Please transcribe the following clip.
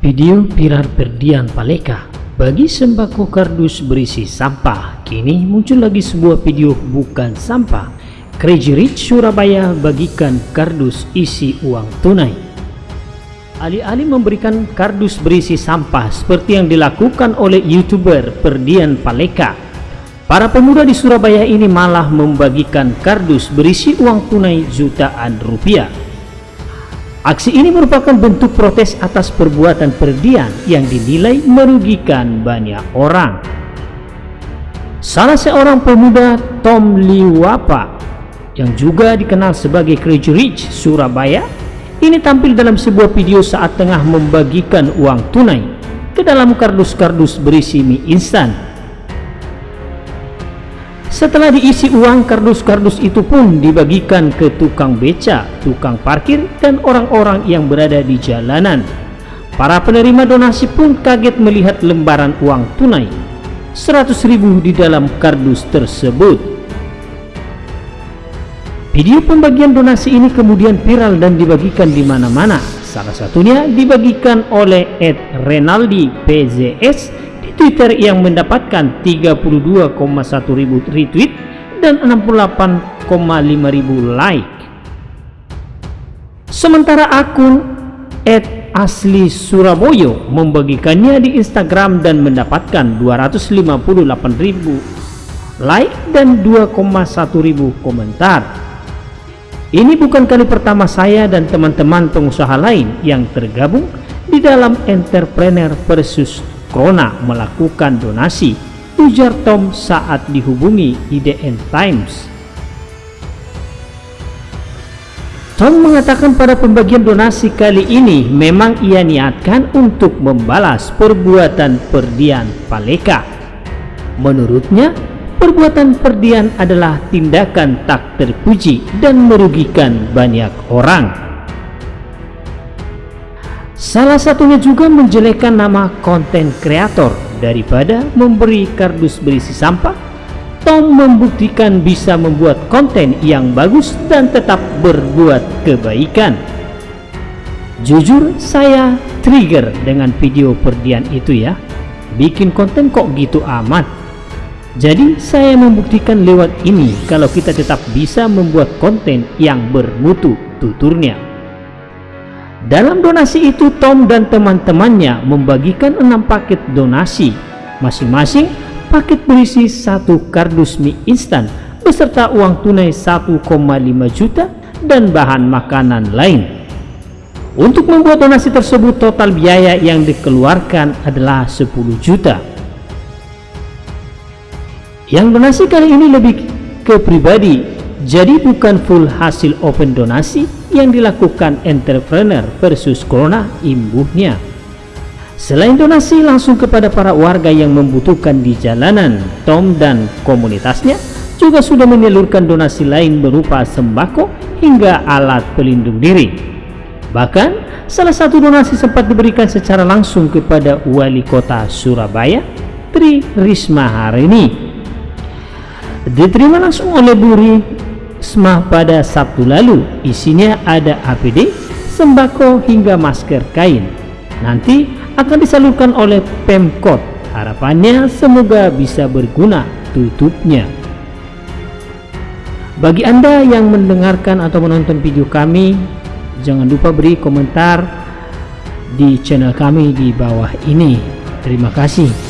Video viral Perdian Paleka bagi sembako kardus berisi sampah. Kini muncul lagi sebuah video bukan sampah. Crazy Rich Surabaya bagikan kardus isi uang tunai. Alih-alih memberikan kardus berisi sampah seperti yang dilakukan oleh YouTuber Perdian Paleka, para pemuda di Surabaya ini malah membagikan kardus berisi uang tunai jutaan rupiah. Aksi ini merupakan bentuk protes atas perbuatan Perdian yang dinilai merugikan banyak orang. Salah seorang pemuda Tom Liwapa yang juga dikenal sebagai Crazy Rich Surabaya ini tampil dalam sebuah video saat tengah membagikan uang tunai ke dalam kardus-kardus berisi mie instan setelah diisi uang, kardus-kardus itu pun dibagikan ke tukang beca, tukang parkir, dan orang-orang yang berada di jalanan. Para penerima donasi pun kaget melihat lembaran uang tunai 100 ribu di dalam kardus tersebut. Video pembagian donasi ini kemudian viral dan dibagikan di mana-mana. Salah satunya dibagikan oleh Ed Renaldi PZS Twitter yang mendapatkan 32,1 ribu retweet dan 68,5 ribu like. Sementara akun Asli Suraboyo membagikannya di Instagram dan mendapatkan 258 ribu like dan 2,1 ribu komentar. Ini bukan kali pertama saya dan teman-teman pengusaha lain yang tergabung di dalam Entrepreneur versus Krona melakukan donasi, ujar Tom saat dihubungi IDN Times. Tom mengatakan pada pembagian donasi kali ini memang ia niatkan untuk membalas perbuatan Perdian Paleka. Menurutnya, perbuatan Perdian adalah tindakan tak terpuji dan merugikan banyak orang. Salah satunya juga menjelekkan nama konten kreator daripada memberi kardus berisi sampah. Tom membuktikan bisa membuat konten yang bagus dan tetap berbuat kebaikan. Jujur saya trigger dengan video perdian itu ya. Bikin konten kok gitu amat. Jadi saya membuktikan lewat ini kalau kita tetap bisa membuat konten yang bermutu tuturnya. Dalam donasi itu Tom dan teman-temannya membagikan enam paket donasi. Masing-masing paket berisi satu kardus mie instan beserta uang tunai 1,5 juta dan bahan makanan lain. Untuk membuat donasi tersebut total biaya yang dikeluarkan adalah 10 juta. Yang donasi kali ini lebih ke pribadi, jadi bukan full hasil open donasi, yang dilakukan entrepreneur versus corona imbuhnya. Selain donasi langsung kepada para warga yang membutuhkan di jalanan, Tom dan komunitasnya juga sudah menyalurkan donasi lain berupa sembako hingga alat pelindung diri. Bahkan, salah satu donasi sempat diberikan secara langsung kepada Wali Kota Surabaya, Tri Risma hari ini. Diterima langsung oleh Buri Smah pada Sabtu lalu. Isinya ada APD, sembako hingga masker kain. Nanti akan disalurkan oleh Pemkot. Harapannya semoga bisa berguna tutupnya. Bagi Anda yang mendengarkan atau menonton video kami, jangan lupa beri komentar di channel kami di bawah ini. Terima kasih.